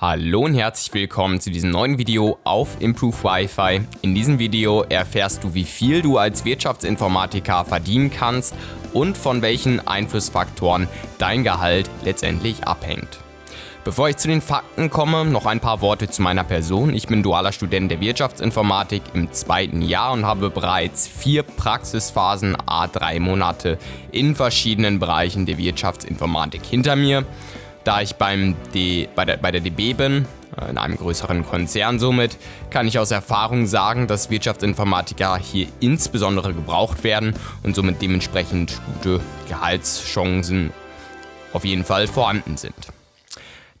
Hallo und herzlich willkommen zu diesem neuen Video auf Improve Wi-Fi. In diesem Video erfährst du, wie viel du als Wirtschaftsinformatiker verdienen kannst und von welchen Einflussfaktoren dein Gehalt letztendlich abhängt. Bevor ich zu den Fakten komme, noch ein paar Worte zu meiner Person. Ich bin dualer Student der Wirtschaftsinformatik im zweiten Jahr und habe bereits vier Praxisphasen A3 Monate in verschiedenen Bereichen der Wirtschaftsinformatik hinter mir da ich beim D, bei, der, bei der DB bin, äh, in einem größeren Konzern somit, kann ich aus Erfahrung sagen, dass Wirtschaftsinformatiker hier insbesondere gebraucht werden und somit dementsprechend gute Gehaltschancen auf jeden Fall vorhanden sind.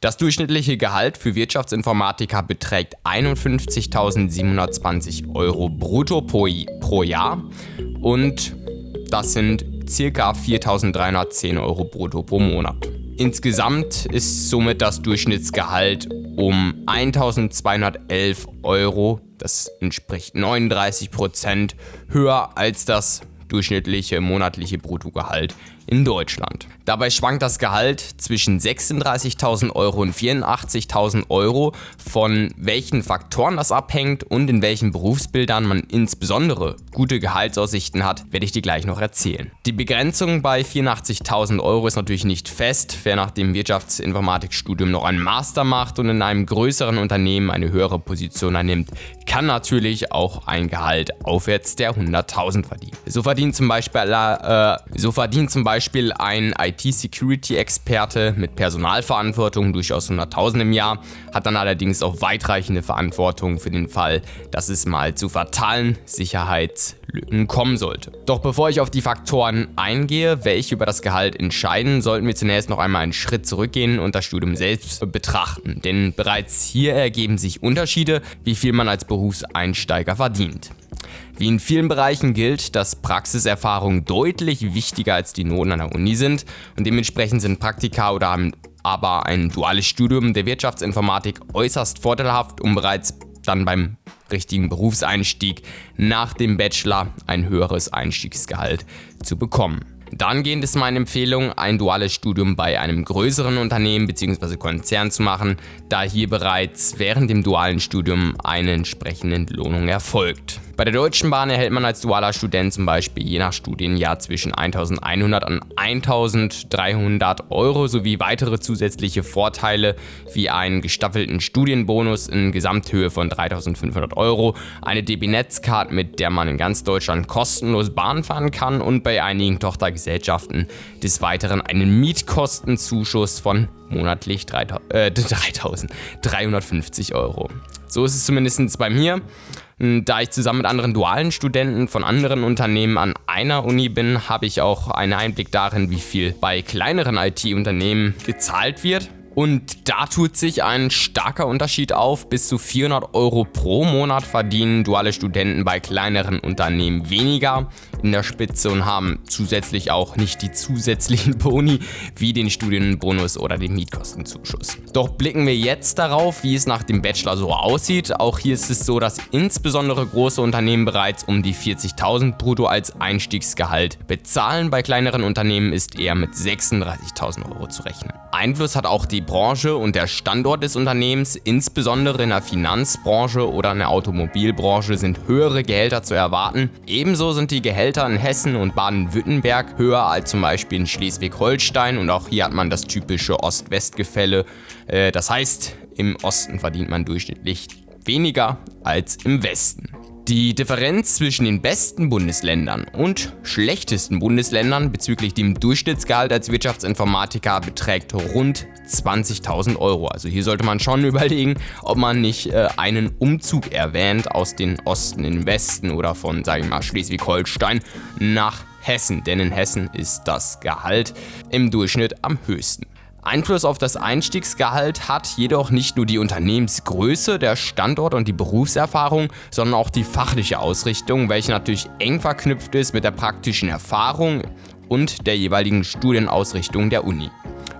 Das durchschnittliche Gehalt für Wirtschaftsinformatiker beträgt 51.720 Euro brutto pro Jahr und das sind ca. 4.310 Euro brutto pro Monat. Insgesamt ist somit das Durchschnittsgehalt um 1211 Euro, das entspricht 39 Prozent, höher als das durchschnittliche monatliche Bruttogehalt in Deutschland. Dabei schwankt das Gehalt zwischen 36.000 Euro und 84.000 Euro. Von welchen Faktoren das abhängt und in welchen Berufsbildern man insbesondere gute Gehaltsaussichten hat, werde ich dir gleich noch erzählen. Die Begrenzung bei 84.000 Euro ist natürlich nicht fest. Wer nach dem Wirtschaftsinformatikstudium noch einen Master macht und in einem größeren Unternehmen eine höhere Position einnimmt, kann natürlich auch ein Gehalt aufwärts der 100.000 verdienen. So verdient zum Beispiel, äh, so verdient zum Beispiel Beispiel ein IT-Security-Experte mit Personalverantwortung, durchaus 100.000 im Jahr, hat dann allerdings auch weitreichende Verantwortung für den Fall, dass es mal zu fatalen Sicherheitslücken kommen sollte. Doch bevor ich auf die Faktoren eingehe, welche über das Gehalt entscheiden, sollten wir zunächst noch einmal einen Schritt zurückgehen und das Studium selbst betrachten. Denn bereits hier ergeben sich Unterschiede, wie viel man als Berufseinsteiger verdient. Wie in vielen Bereichen gilt, dass Praxiserfahrungen deutlich wichtiger als die Noten an der Uni sind und dementsprechend sind Praktika oder aber ein duales Studium der Wirtschaftsinformatik äußerst vorteilhaft, um bereits dann beim richtigen Berufseinstieg nach dem Bachelor ein höheres Einstiegsgehalt zu bekommen. Dahingehend ist meine Empfehlung, ein duales Studium bei einem größeren Unternehmen bzw. Konzern zu machen, da hier bereits während dem dualen Studium eine entsprechende Entlohnung erfolgt. Bei der Deutschen Bahn erhält man als dualer Student zum Beispiel je nach Studienjahr zwischen 1100 und 1300 Euro sowie weitere zusätzliche Vorteile wie einen gestaffelten Studienbonus in Gesamthöhe von 3500 Euro, eine DB-Netzcard, mit der man in ganz Deutschland kostenlos Bahn fahren kann und bei einigen Tochtergesellschaften des Weiteren einen Mietkostenzuschuss von monatlich 3000, äh, 350 Euro. So ist es zumindest bei mir. Hm, da ich zusammen mit anderen dualen Studenten von anderen Unternehmen an einer Uni bin, habe ich auch einen Einblick darin, wie viel bei kleineren IT-Unternehmen gezahlt wird. Und da tut sich ein starker Unterschied auf. Bis zu 400 Euro pro Monat verdienen duale Studenten bei kleineren Unternehmen weniger in der Spitze und haben zusätzlich auch nicht die zusätzlichen Boni wie den Studienbonus oder den Mietkostenzuschuss. Doch blicken wir jetzt darauf, wie es nach dem Bachelor so aussieht. Auch hier ist es so, dass insbesondere große Unternehmen bereits um die 40.000 brutto als Einstiegsgehalt bezahlen. Bei kleineren Unternehmen ist eher mit 36.000 Euro zu rechnen. Einfluss hat auch die Branche und der Standort des Unternehmens, insbesondere in der Finanzbranche oder in der Automobilbranche sind höhere Gehälter zu erwarten. Ebenso sind die Gehälter in Hessen und Baden-Württemberg höher als zum Beispiel in Schleswig-Holstein und auch hier hat man das typische Ost-West-Gefälle. Äh, das heißt, im Osten verdient man durchschnittlich weniger als im Westen. Die Differenz zwischen den besten Bundesländern und schlechtesten Bundesländern bezüglich dem Durchschnittsgehalt als Wirtschaftsinformatiker beträgt rund 20.000 Euro. Also hier sollte man schon überlegen, ob man nicht äh, einen Umzug erwähnt aus den Osten in den Westen oder von, sage ich mal, Schleswig-Holstein nach Hessen. Denn in Hessen ist das Gehalt im Durchschnitt am höchsten. Einfluss auf das Einstiegsgehalt hat jedoch nicht nur die Unternehmensgröße, der Standort und die Berufserfahrung, sondern auch die fachliche Ausrichtung, welche natürlich eng verknüpft ist mit der praktischen Erfahrung und der jeweiligen Studienausrichtung der Uni.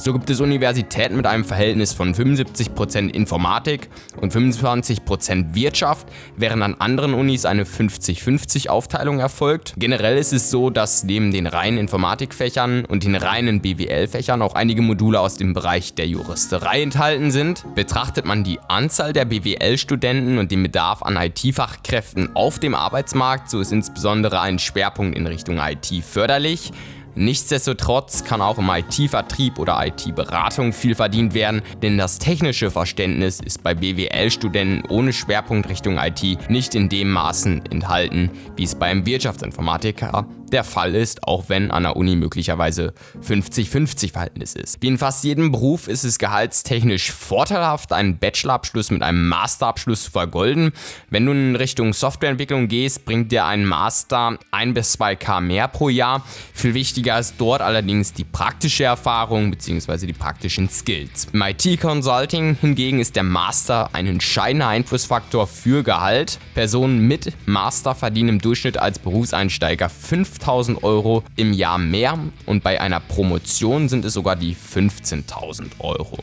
So gibt es Universitäten mit einem Verhältnis von 75% Informatik und 25% Wirtschaft, während an anderen Unis eine 50-50 Aufteilung erfolgt. Generell ist es so, dass neben den reinen Informatikfächern und den reinen BWL-Fächern auch einige Module aus dem Bereich der Juristerei enthalten sind. Betrachtet man die Anzahl der BWL-Studenten und den Bedarf an IT-Fachkräften auf dem Arbeitsmarkt, so ist insbesondere ein Schwerpunkt in Richtung IT förderlich. Nichtsdestotrotz kann auch im IT-Vertrieb oder IT-Beratung viel verdient werden, denn das technische Verständnis ist bei BWL-Studenten ohne Schwerpunkt Richtung IT nicht in dem Maßen enthalten, wie es beim Wirtschaftsinformatiker der Fall ist, auch wenn an der Uni möglicherweise 50-50 Verhältnis ist. Wie in fast jedem Beruf ist es gehaltstechnisch vorteilhaft, einen Bachelorabschluss mit einem Masterabschluss zu vergolden. Wenn du in Richtung Softwareentwicklung gehst, bringt dir ein Master 1 bis 2k mehr pro Jahr. Viel wichtiger ist dort allerdings die praktische Erfahrung bzw. die praktischen Skills. Im IT-Consulting hingegen ist der Master ein entscheidender Einflussfaktor für Gehalt. Personen mit Master verdienen im Durchschnitt als Berufseinsteiger 5 5000 Euro im Jahr mehr und bei einer Promotion sind es sogar die 15.000 Euro.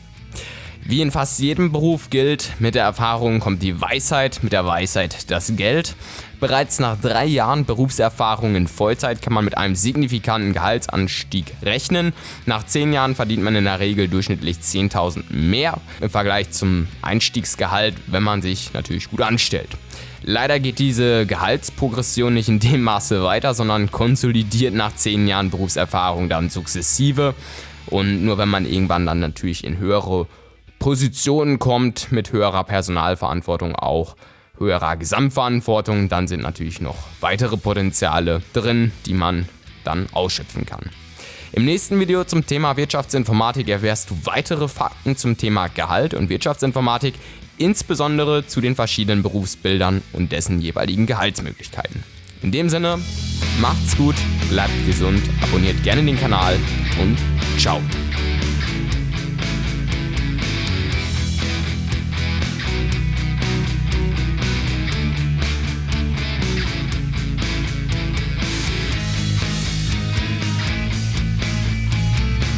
Wie in fast jedem Beruf gilt, mit der Erfahrung kommt die Weisheit, mit der Weisheit das Geld. Bereits nach drei Jahren Berufserfahrung in Vollzeit kann man mit einem signifikanten Gehaltsanstieg rechnen. Nach zehn Jahren verdient man in der Regel durchschnittlich 10.000 mehr im Vergleich zum Einstiegsgehalt, wenn man sich natürlich gut anstellt. Leider geht diese Gehaltsprogression nicht in dem Maße weiter, sondern konsolidiert nach 10 Jahren Berufserfahrung dann sukzessive. Und nur wenn man irgendwann dann natürlich in höhere Positionen kommt, mit höherer Personalverantwortung auch höherer Gesamtverantwortung, dann sind natürlich noch weitere Potenziale drin, die man dann ausschöpfen kann. Im nächsten Video zum Thema Wirtschaftsinformatik erfährst du weitere Fakten zum Thema Gehalt und Wirtschaftsinformatik insbesondere zu den verschiedenen Berufsbildern und dessen jeweiligen Gehaltsmöglichkeiten. In dem Sinne, macht's gut, bleibt gesund, abonniert gerne den Kanal und ciao.